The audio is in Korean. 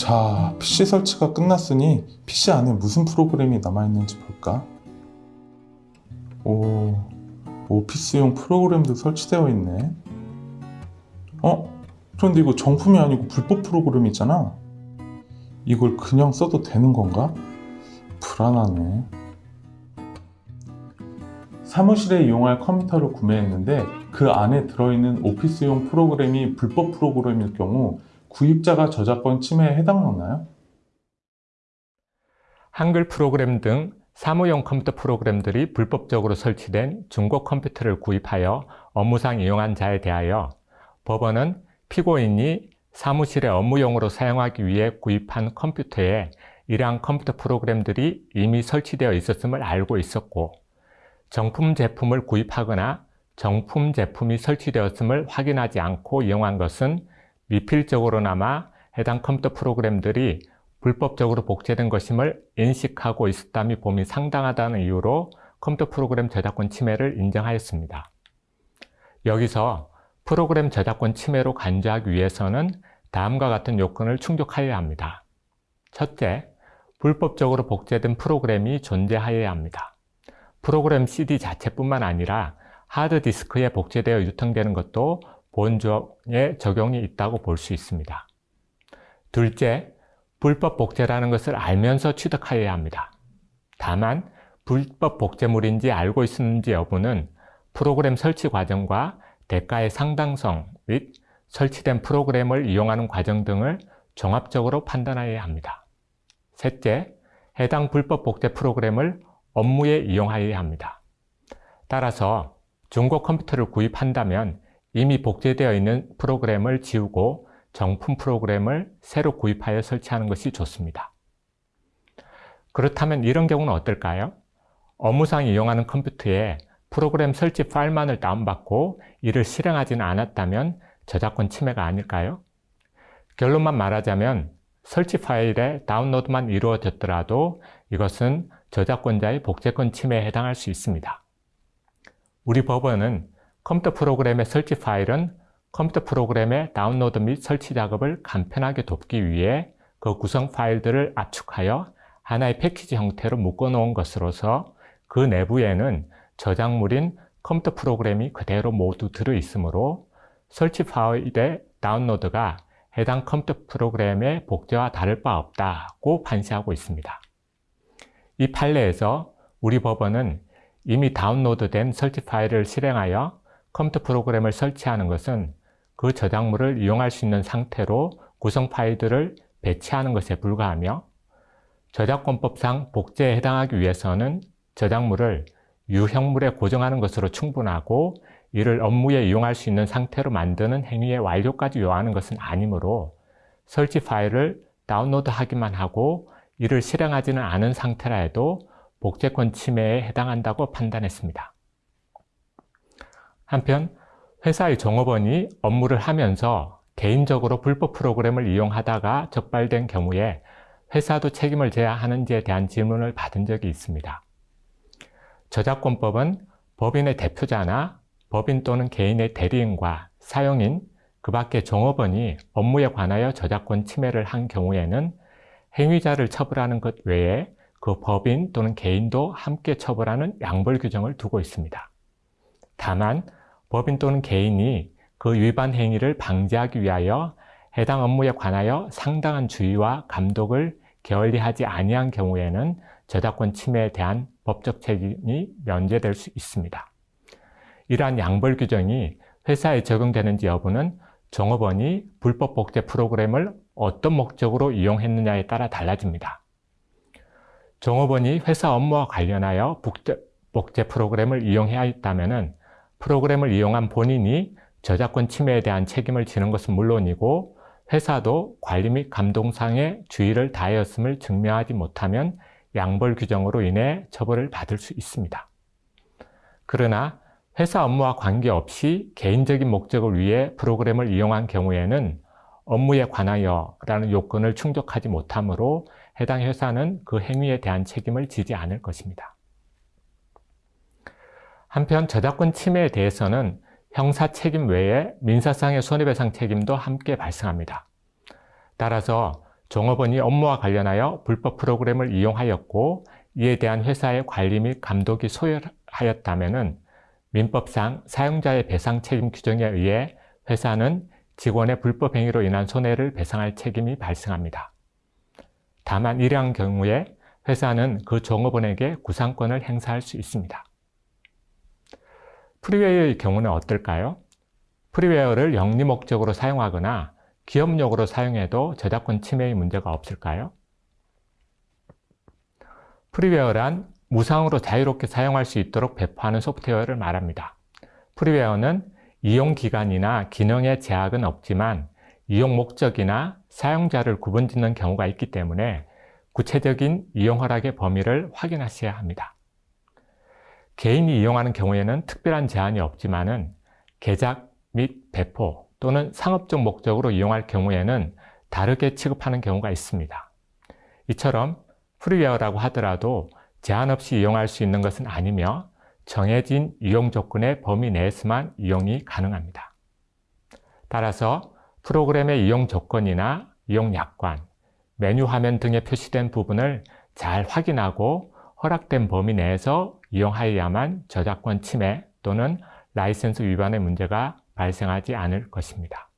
자, PC 설치가 끝났으니 PC 안에 무슨 프로그램이 남아있는지 볼까? 오, 오피스용 프로그램도 설치되어 있네. 어? 그런데 이거 정품이 아니고 불법 프로그램이잖아. 이걸 그냥 써도 되는 건가? 불안하네. 사무실에 이용할 컴퓨터를 구매했는데 그 안에 들어있는 오피스용 프로그램이 불법 프로그램일 경우 구입자가 저작권 침해에 해당하나요? 한글 프로그램 등 사무용 컴퓨터 프로그램들이 불법적으로 설치된 중고 컴퓨터를 구입하여 업무상 이용한 자에 대하여 법원은 피고인이 사무실에 업무용으로 사용하기 위해 구입한 컴퓨터에 이러한 컴퓨터 프로그램들이 이미 설치되어 있었음을 알고 있었고 정품 제품을 구입하거나 정품 제품이 설치되었음을 확인하지 않고 이용한 것은 미필적으로나마 해당 컴퓨터 프로그램들이 불법적으로 복제된 것임을 인식하고 있었다며 봄이 상당하다는 이유로 컴퓨터 프로그램 저작권 침해를 인정하였습니다. 여기서 프로그램 저작권 침해로 간주하기 위해서는 다음과 같은 요건을 충족하여야 합니다. 첫째, 불법적으로 복제된 프로그램이 존재하여야 합니다. 프로그램 CD 자체뿐만 아니라 하드디스크에 복제되어 유통되는 것도 본조에 적용이 있다고 볼 수 있습니다. 둘째, 불법 복제라는 것을 알면서 취득하여야 합니다. 다만 불법 복제물인지 알고 있었는지 여부는 프로그램 설치 과정과 대가의 상당성 및 설치된 프로그램을 이용하는 과정 등을 종합적으로 판단하여야 합니다. 셋째, 해당 불법 복제 프로그램을 업무에 이용하여야 합니다. 따라서 중고 컴퓨터를 구입한다면 이미 복제되어 있는 프로그램을 지우고 정품 프로그램을 새로 구입하여 설치하는 것이 좋습니다. 그렇다면 이런 경우는 어떨까요? 업무상 이용하는 컴퓨터에 프로그램 설치 파일만을 다운받고 이를 실행하지는 않았다면 저작권 침해가 아닐까요? 결론만 말하자면 설치 파일의 다운로드만 이루어졌더라도 이것은 저작권자의 복제권 침해에 해당할 수 있습니다. 우리 법원은 컴퓨터 프로그램의 설치 파일은 컴퓨터 프로그램의 다운로드 및 설치 작업을 간편하게 돕기 위해 그 구성 파일들을 압축하여 하나의 패키지 형태로 묶어놓은 것으로서 그 내부에는 저작물인 컴퓨터 프로그램이 그대로 모두 들어있으므로 설치 파일의 다운로드가 해당 컴퓨터 프로그램의 복제와 다를 바 없다고 판시하고 있습니다. 이 판례에서 우리 법원은 이미 다운로드된 설치 파일을 실행하여 컴퓨터 프로그램을 설치하는 것은 그 저작물을 이용할 수 있는 상태로 구성 파일들을 배치하는 것에 불과하며 저작권법상 복제에 해당하기 위해서는 저작물을 유형물에 고정하는 것으로 충분하고 이를 업무에 이용할 수 있는 상태로 만드는 행위의 완료까지 요하는 것은 아니므로 설치 파일을 다운로드하기만 하고 이를 실행하지는 않은 상태라 해도 복제권 침해에 해당한다고 판단했습니다. 한편 회사의 종업원이 업무를 하면서 개인적으로 불법 프로그램을 이용하다가 적발된 경우에 회사도 책임을 져야 하는지에 대한 질문을 받은 적이 있습니다. 저작권법은 법인의 대표자나 법인 또는 개인의 대리인과 사용인, 그 밖에 종업원이 업무에 관하여 저작권 침해를 한 경우에는 행위자를 처벌하는 것 외에 그 법인 또는 개인도 함께 처벌하는 양벌 규정을 두고 있습니다. 다만 법인 또는 개인이 그 위반 행위를 방지하기 위하여 해당 업무에 관하여 상당한 주의와 감독을 게을리하지 아니한 경우에는 저작권 침해에 대한 법적 책임이 면제될 수 있습니다. 이러한 양벌 규정이 회사에 적용되는지 여부는 종업원이 불법 복제 프로그램을 어떤 목적으로 이용했느냐에 따라 달라집니다. 종업원이 회사 업무와 관련하여 복제, 프로그램을 이용해야 했다면 프로그램을 이용한 본인이 저작권 침해에 대한 책임을 지는 것은 물론이고 회사도 관리 및 감동상의 주의를 다하였음을 증명하지 못하면 양벌 규정으로 인해 처벌을 받을 수 있습니다. 그러나 회사 업무와 관계없이 개인적인 목적을 위해 프로그램을 이용한 경우에는 업무에 관하여 라는 요건을 충족하지 못하므로 해당 회사는 그 행위에 대한 책임을 지지 않을 것입니다. 한편 저작권 침해에 대해서는 형사 책임 외에 민사상의 손해배상 책임도 함께 발생합니다. 따라서 종업원이 업무와 관련하여 불법 프로그램을 이용하였고 이에 대한 회사의 관리 및 감독이 소홀하였다면 민법상 사용자의 배상 책임 규정에 의해 회사는 직원의 불법 행위로 인한 손해를 배상할 책임이 발생합니다. 다만 이러한 경우에 회사는 그 종업원에게 구상권을 행사할 수 있습니다. 프리웨어의 경우는 어떨까요? 프리웨어를 영리 목적으로 사용하거나 기업용으로 사용해도 저작권 침해의 문제가 없을까요? 프리웨어란 무상으로 자유롭게 사용할 수 있도록 배포하는 소프트웨어를 말합니다. 프리웨어는 이용 기간이나 기능의 제약은 없지만 이용 목적이나 사용자를 구분짓는 경우가 있기 때문에 구체적인 이용 허락의 범위를 확인하셔야 합니다. 개인이 이용하는 경우에는 특별한 제한이 없지만 은 개작 및 배포 또는 상업적 목적으로 이용할 경우에는 다르게 취급하는 경우가 있습니다. 이처럼 프리웨어라고 하더라도 제한 없이 이용할 수 있는 것은 아니며 정해진 이용 조건의 범위 내에서만 이용이 가능합니다. 따라서 프로그램의 이용 조건이나 이용 약관, 메뉴 화면 등에 표시된 부분을 잘 확인하고 허락된 범위 내에서 이용하여야만 저작권 침해 또는 라이센스 위반의 문제가 발생하지 않을 것입니다.